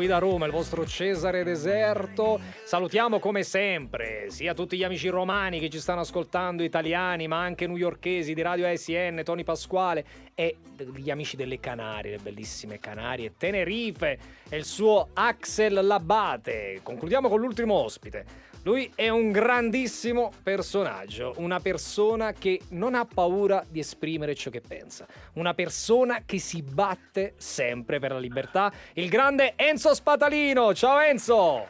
qui da Roma, il vostro Cesare Deserto. Salutiamo come sempre sia tutti gli amici romani che ci stanno ascoltando, italiani, ma anche newyorkesi di Radio ASN, Tony Pasquale e gli amici delle Canarie, le bellissime Canarie, Tenerife e il suo Axel Labate. Concludiamo con l'ultimo ospite. Lui è un grandissimo personaggio, una persona che non ha paura di esprimere ciò che pensa, una persona che si batte sempre per la libertà, il grande Enzo Spatalino. Ciao Enzo!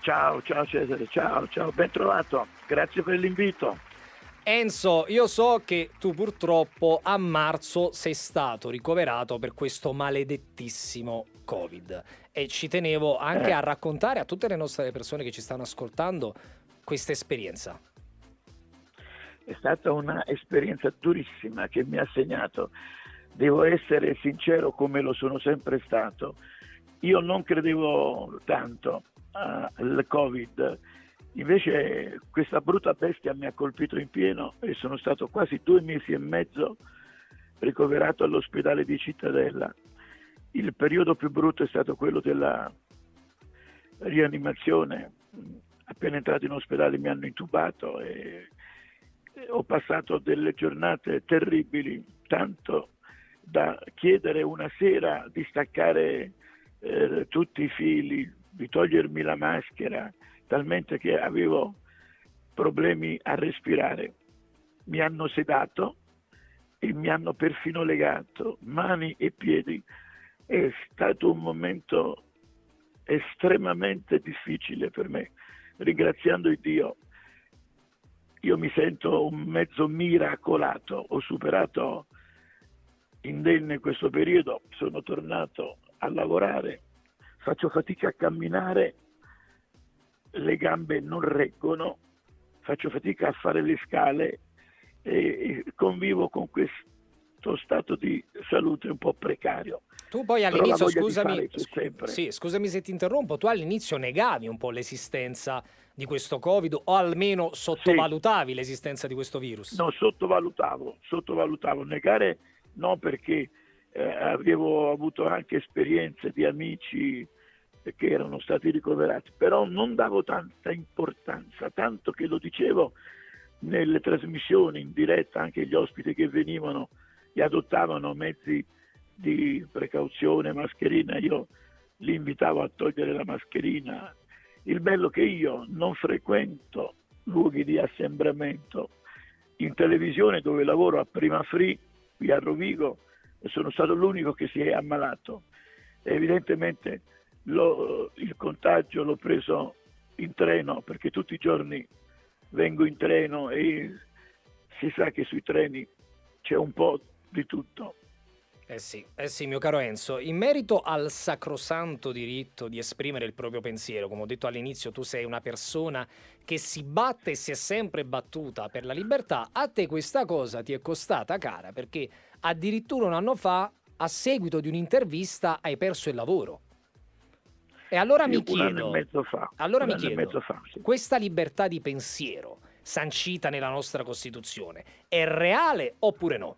Ciao, ciao Cesare, ciao, ciao, ben trovato, grazie per l'invito. Enzo, io so che tu purtroppo a marzo sei stato ricoverato per questo maledettissimo Covid e ci tenevo anche eh. a raccontare a tutte le nostre persone che ci stanno ascoltando questa esperienza. È stata un'esperienza durissima che mi ha segnato. Devo essere sincero come lo sono sempre stato. Io non credevo tanto al Covid Invece questa brutta bestia mi ha colpito in pieno e sono stato quasi due mesi e mezzo ricoverato all'ospedale di Cittadella. Il periodo più brutto è stato quello della rianimazione. Appena entrato in ospedale mi hanno intubato e ho passato delle giornate terribili, tanto da chiedere una sera di staccare eh, tutti i fili, di togliermi la maschera, talmente che avevo problemi a respirare. Mi hanno sedato e mi hanno perfino legato mani e piedi. È stato un momento estremamente difficile per me. Ringraziando il Dio, io mi sento un mezzo miracolato. Ho superato indenne questo periodo, sono tornato a lavorare, faccio fatica a camminare le gambe non reggono, faccio fatica a fare le scale e convivo con questo stato di salute un po' precario. Tu poi all'inizio, scusami, sì, scusami se ti interrompo, tu all'inizio negavi un po' l'esistenza di questo Covid o almeno sottovalutavi sì. l'esistenza di questo virus? No, sottovalutavo, sottovalutavo. Negare no perché eh, avevo avuto anche esperienze di amici che erano stati ricoverati, però non davo tanta importanza, tanto che lo dicevo nelle trasmissioni in diretta, anche gli ospiti che venivano e adottavano mezzi di precauzione, mascherina, io li invitavo a togliere la mascherina. Il bello che io non frequento luoghi di assembramento in televisione dove lavoro a Prima Free qui a Rovigo sono stato l'unico che si è ammalato. evidentemente lo, il contagio l'ho preso in treno perché tutti i giorni vengo in treno e si sa che sui treni c'è un po' di tutto. Eh sì, eh sì, mio caro Enzo, in merito al sacrosanto diritto di esprimere il proprio pensiero, come ho detto all'inizio, tu sei una persona che si batte e si è sempre battuta per la libertà, a te questa cosa ti è costata cara perché addirittura un anno fa, a seguito di un'intervista, hai perso il lavoro. E allora mi chiedo, allora mi chiedo fa, sì. questa libertà di pensiero sancita nella nostra Costituzione è reale oppure no?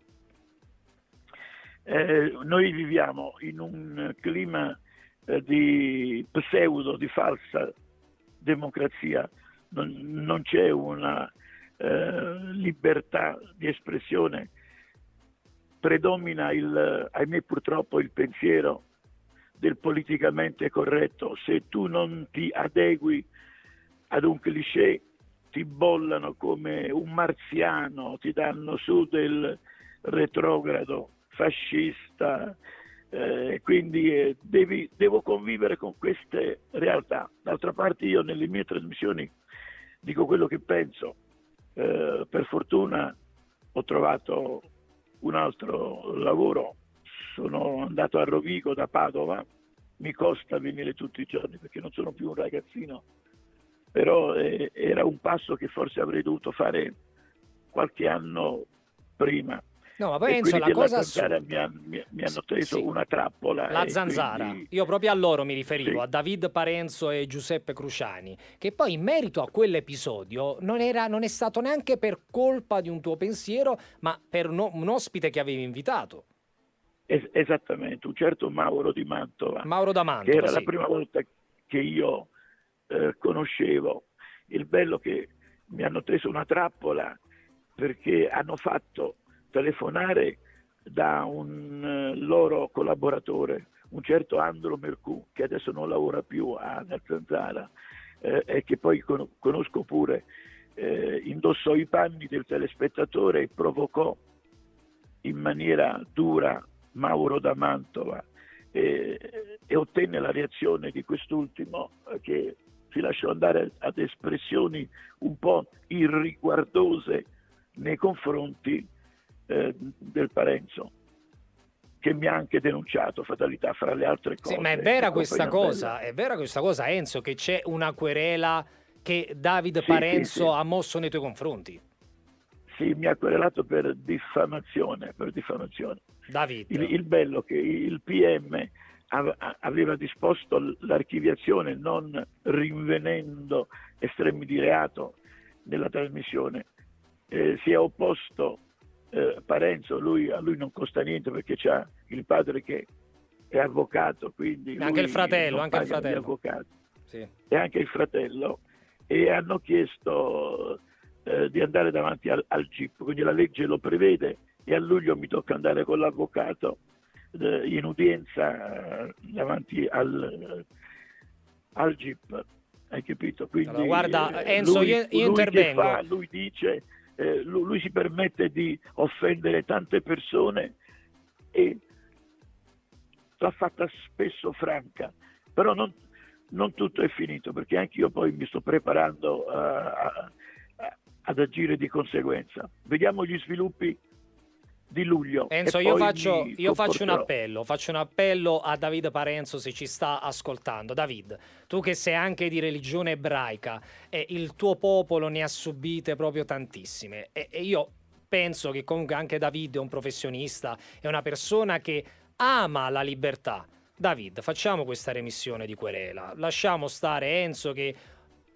Eh, noi viviamo in un clima eh, di pseudo, di falsa democrazia, non, non c'è una eh, libertà di espressione, predomina il, ahimè purtroppo il pensiero del politicamente corretto, se tu non ti adegui ad un cliché ti bollano come un marziano, ti danno su del retrogrado fascista, eh, quindi eh, devi, devo convivere con queste realtà. D'altra parte io nelle mie trasmissioni dico quello che penso, eh, per fortuna ho trovato un altro lavoro sono andato a Rovigo da Padova, mi costa venire tutti i giorni perché non sono più un ragazzino, però eh, era un passo che forse avrei dovuto fare qualche anno prima. No, ma poi Enzo, la cosa assurda... mi, ha, mi, mi, hanno teso sì. una trappola. La zanzara. Quindi... Io proprio a loro mi riferivo, sì. a David Parenzo e Giuseppe Cruciani, che poi in merito a quell'episodio non, era, non è stato neanche per colpa di un tuo pensiero, ma per no, un ospite che avevi invitato. Es- esattamente, un certo Mauro di Mantova. Mauro da Mantova, che era sì. la prima volta che io eh, conoscevo. Il bello che mi hanno preso una trappola perché hanno fatto telefonare da un eh, loro collaboratore, un certo Andro Mercù, che adesso non lavora più a Zanzara eh, e che poi con- conosco pure, eh, indossò i panni del telespettatore e provocò in maniera dura Mauro da Mantova e, e ottenne la reazione di quest'ultimo eh, che si lasciò andare ad espressioni un po' irriguardose nei confronti eh, del Parenzo che mi ha anche denunciato fatalità fra le altre cose. Sì, ma è vera questa cosa, è vera questa cosa, Enzo, che c'è una querela che David Sì, Parenzo sì, sì. ha mosso nei tuoi confronti. Sì, mi ha querelato per diffamazione, per diffamazione. David. Il, il bello che il PM ave- aveva disposto l'archiviazione non rinvenendo estremi di reato nella trasmissione. Eh, si è opposto eh, Parenzo, lui, a lui non costa niente perché c'ha il padre che è avvocato, quindi Anche il fratello, anche il fratello. Sì. e anche il fratello e hanno chiesto eh, di andare davanti al, al GIP, quindi la legge lo prevede e a luglio mi tocca andare con l'avvocato eh, in udienza eh, davanti al, al GIP, hai capito? Quindi, Allora, guarda, eh, Enzo, lui- io- io lui che intervengo. fa, lui dice, eh, lui, si permette di offendere tante persone e l'ha fatta spesso franca, però non, non tutto è finito perché anche io poi mi sto preparando a- a- a- ad agire di conseguenza. Vediamo gli sviluppi di luglio. Enzo, io, faccio, io faccio un appello, faccio un appello a David Parenzo se ci sta ascoltando. David, tu che sei anche di religione ebraica e il tuo popolo ne ha subite proprio tantissime e, e io penso che comunque anche David è un professionista, è una persona che ama la libertà. David, facciamo questa remissione di querela, lasciamo stare Enzo che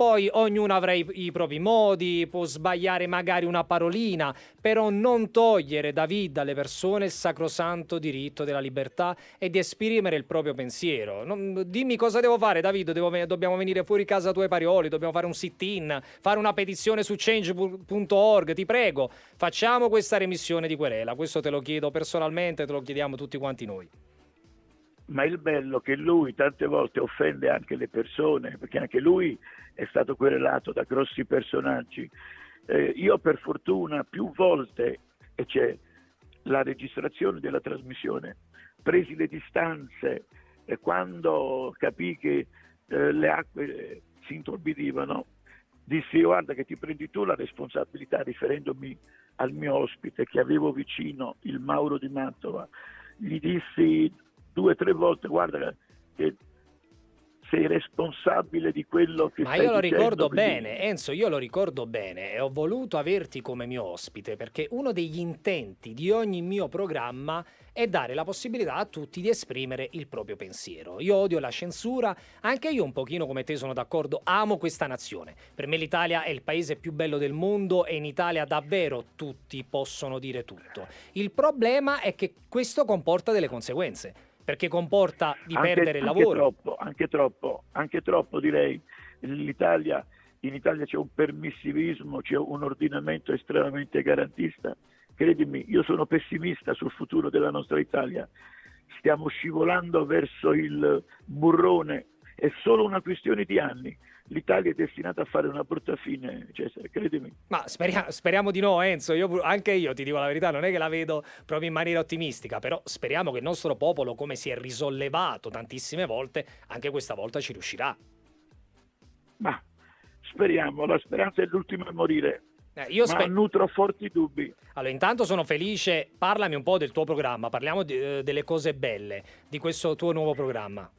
poi ognuno avrà i, i propri modi, può sbagliare magari una parolina, però non togliere David alle persone il sacrosanto diritto della libertà e di esprimere il proprio pensiero. Non- dimmi cosa devo fare, David, devo dobbiamo venire fuori casa tuoi parioli, dobbiamo fare un sit-in, fare una petizione su change.org, ti prego, facciamo questa remissione di querela, questo te lo chiedo personalmente, te lo chiediamo tutti quanti noi. Ma il bello che lui tante volte offende anche le persone, perché anche lui è stato querelato da grossi personaggi. Eh, io per fortuna più volte, e c'è la registrazione della trasmissione, presi le distanze e quando capì che eh, le acque eh, si intorbidivano, dissi guarda che ti prendi tu la responsabilità riferendomi al mio ospite che avevo vicino, il Mauro di Mantova. Gli dissi due o tre volte guarda che sei responsabile di quello che Ma io lo dicendo, ricordo quindi- bene, Enzo, io lo ricordo bene e ho voluto averti come mio ospite perché uno degli intenti di ogni mio programma è dare la possibilità a tutti di esprimere il proprio pensiero. Io odio la censura, anche io un pochino come te sono d'accordo, amo questa nazione. Per me l'Italia è il paese più bello del mondo e in Italia davvero tutti possono dire tutto. Il problema è che questo comporta delle conseguenze, perché comporta di Anche- perdere il anche lavoro. Troppo, anche troppo, anche troppo direi. L'Italia, in Italia c'è un permissivismo, c'è un ordinamento estremamente garantista. Credimi, io sono pessimista sul futuro della nostra Italia. Stiamo scivolando verso il burrone, è solo una questione di anni. L'Italia è destinata a fare una brutta fine, Cesare, credimi. Ma speria- speriamo di no, Enzo. Io, anche io ti dico la verità, non è che la vedo proprio in maniera ottimistica, però speriamo che il nostro popolo, come si è risollevato tantissime volte, anche questa volta ci riuscirà. Ma speriamo, la speranza è l'ultima a morire, Eh, io ma spe- nutro forti dubbi. Allora, intanto sono felice. Parlami un po' del tuo programma, parliamo di- eh, delle cose belle di questo tuo nuovo programma.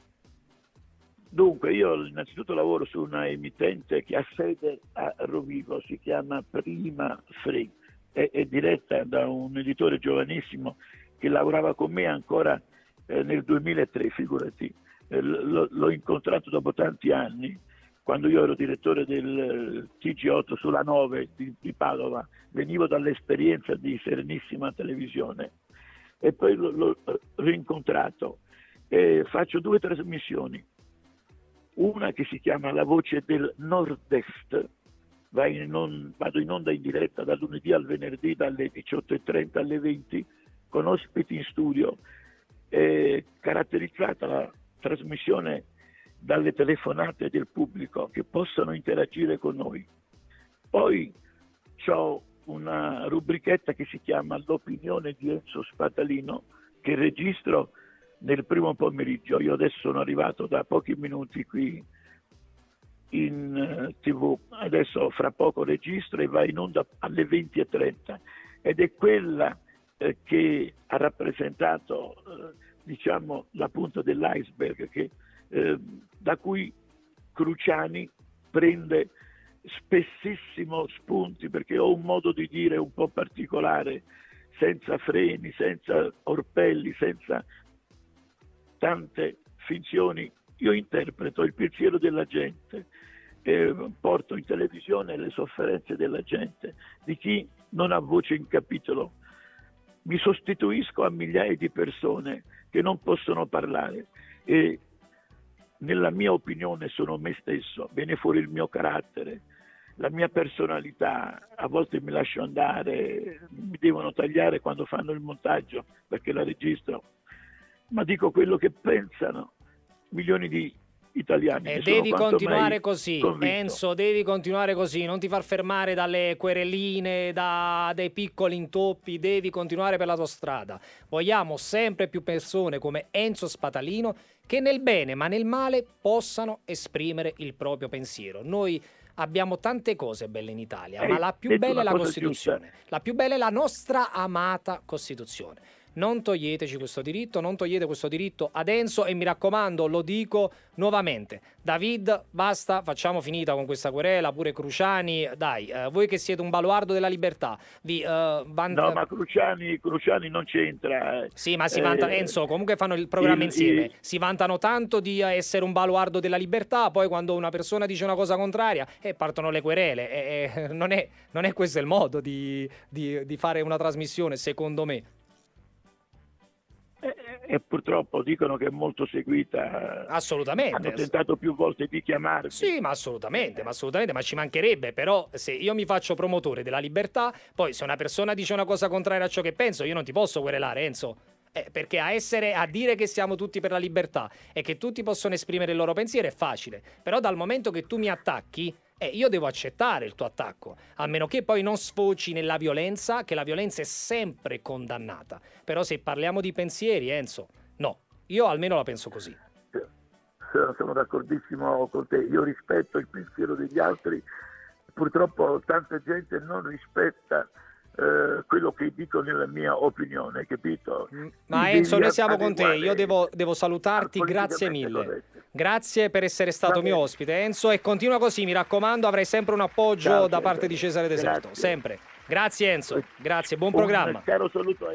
Dunque, io innanzitutto lavoro su una emittente che ha sede a Rovigo, si chiama Prima Free, è, è diretta da un editore giovanissimo che lavorava con me ancora eh, nel 2003, figurati. Eh, l- l'ho incontrato dopo tanti anni, quando io ero direttore del eh, TG8 sulla 9 di, di Padova, venivo dall'esperienza di Serenissima Televisione e poi l'ho rincontrato e faccio due trasmissioni. Una che si chiama La voce del nord-est, in on, vado in onda in diretta dal lunedì al venerdì dalle 18.30 alle 20 con ospiti in studio, è caratterizzata la trasmissione dalle telefonate del pubblico che possono interagire con noi. Poi ho una rubrichetta che si chiama L'opinione di Enzo Spatalino che registro nel primo pomeriggio. Io adesso sono arrivato da pochi minuti qui in eh, tv, adesso fra poco registro e va in onda alle 20.30 ed è quella eh, che ha rappresentato eh, diciamo la punta dell'iceberg che, eh, da cui Cruciani prende spessissimo spunti perché ho un modo di dire un po' particolare senza freni, senza orpelli, senza tante finzioni. Io interpreto il pensiero della gente, eh, porto in televisione le sofferenze della gente, di chi non ha voce in capitolo. Mi sostituisco a migliaia di persone che non possono parlare e nella mia opinione sono me stesso, viene fuori il mio carattere, la mia personalità, a volte mi lascio andare, mi devono tagliare quando fanno il montaggio perché la registro ma dico quello che pensano milioni di italiani. E devi continuare così, convinto. Enzo, devi continuare così, non ti far fermare dalle quereline, da dei piccoli intoppi, devi continuare per la tua strada. Vogliamo sempre più persone come Enzo Spatalino che nel bene ma nel male possano esprimere il proprio pensiero. Noi abbiamo tante cose belle in Italia, eh, ma la più bella è la Costituzione. Giusta. La più bella è la nostra amata Costituzione non toglieteci questo diritto, non togliete questo diritto ad Enzo e mi raccomando, lo dico nuovamente, David, basta, facciamo finita con questa querela, pure Cruciani, dai, eh, voi che siete un baluardo della libertà, vi... Eh, van... No, ma Cruciani, Cruciani non c'entra. Eh. Sì, ma si vanta, eh, Enzo, comunque fanno il programma il, insieme, il... si vantano tanto di essere un baluardo della libertà, poi quando una persona dice una cosa contraria, eh, partono le querele, eh, non è, non, è, questo il modo di, di, di fare una trasmissione, secondo me e purtroppo dicono che è molto seguita. Assolutamente. Hanno tentato più volte di chiamarmi. Sì, ma assolutamente, ma assolutamente, ma ci mancherebbe, però se io mi faccio promotore della libertà, poi se una persona dice una cosa contraria a ciò che penso, io non ti posso querelare, Enzo. Eh, perché a, essere, a dire che siamo tutti per la libertà e che tutti possono esprimere il loro pensiero è facile, però dal momento che tu mi attacchi, eh, io devo accettare il tuo attacco, a meno che poi non sfoci nella violenza, che la violenza è sempre condannata. Però se parliamo di pensieri, Enzo, no, io almeno la penso così. Sono d'accordissimo con te, io rispetto il pensiero degli altri, purtroppo tanta gente non rispetta eh, quello che dico nella mia opinione, capito? Mm, ma Enzo, noi siamo con te, io devo, devo salutarti, grazie mille. Grazie per essere stato mio ospite, Enzo, e continua così, mi raccomando, avrai sempre un appoggio Ciao, da parte di Cesare Deserto, grazie. sempre. Grazie Enzo, grazie, buon un programma. Caro saluto